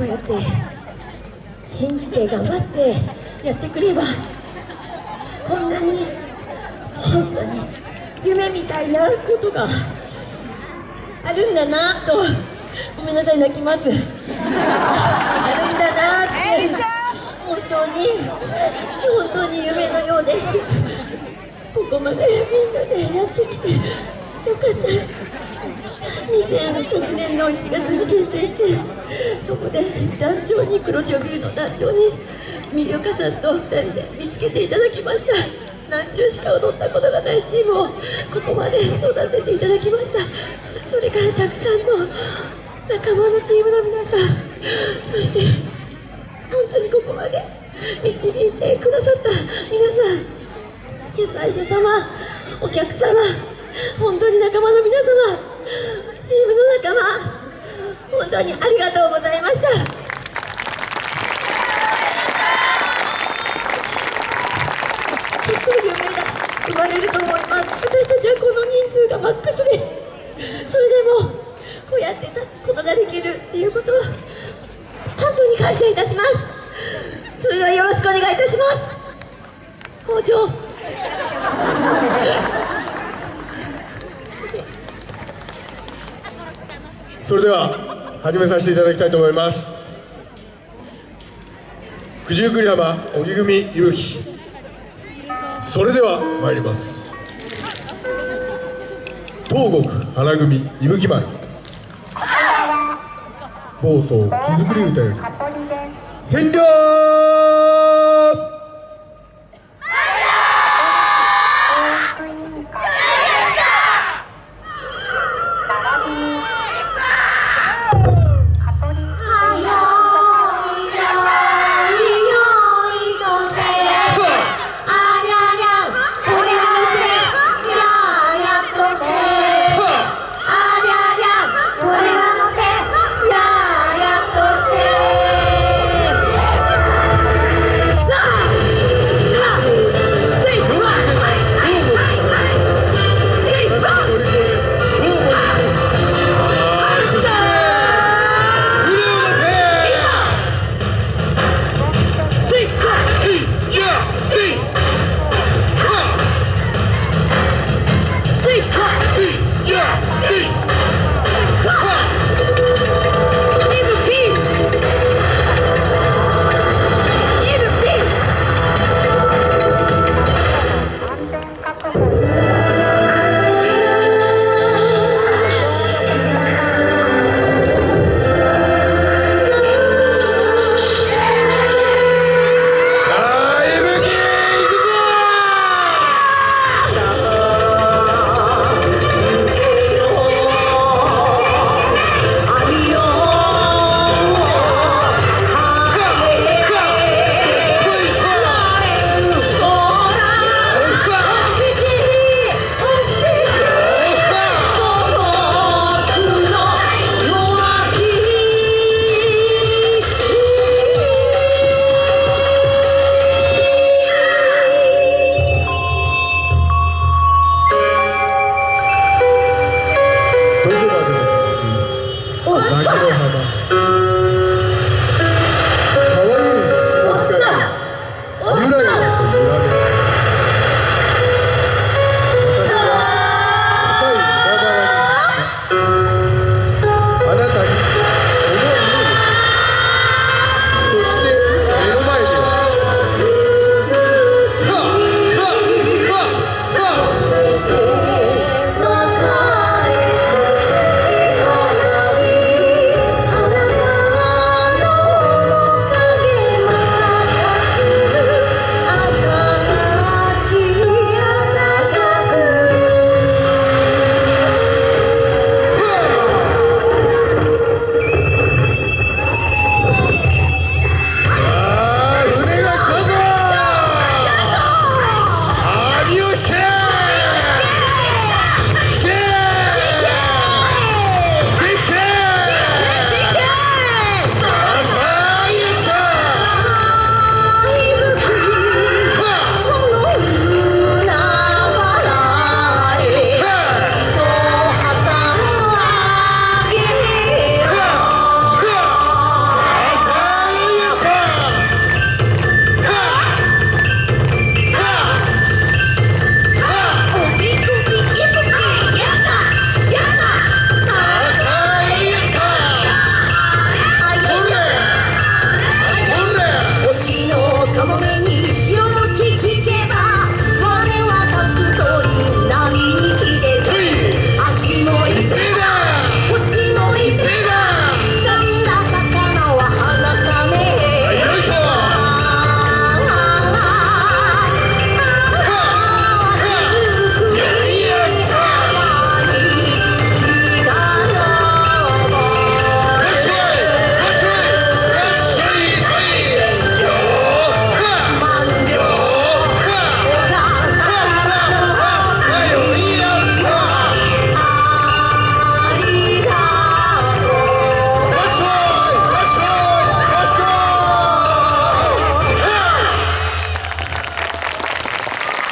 こうやって信じて頑張ってやってくればこんなに本当に夢みたいなことがあるんだなとごめんなさい泣きます。あるんだなって本当に本当に夢のようですここまでみんなでやってきてよかった。2006年の1月に結成してそこで団長に黒潮ビューの団長に三岡さんと2人で見つけていただきました。何中しか踊ったことがないチームをここまで育てていただきました。それからたくさんの仲間のチームの皆さん。そして本当にここまで導いてくださった皆さん。主催者様お客様本当に仲間の皆様チームの仲間。本当にありがとうございました。きっと夢が生まれると思います。私たちはこの人数がマックスです。それでもこうやって立つことができるっていうことを本当に感謝いたします。それではよろしくお願いいたします。校長それでは始めさせていただきたいと思います。九十九里浜荻組いぶきそれでは参ります。東国花組いぶき丸。暴走木造り歌より。占領バカの幅。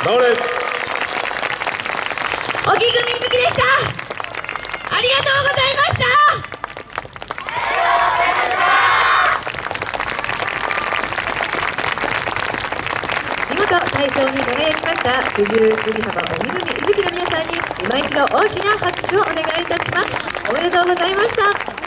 頑張れ。小木組いぶきでした。ありがとうございました。見事大賞に輝きました九十九里浜鬼組いぶきの皆さんに今一度大きな拍手をお願いいたします。おめでとうございました。